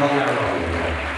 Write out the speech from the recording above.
考えられるわけではない。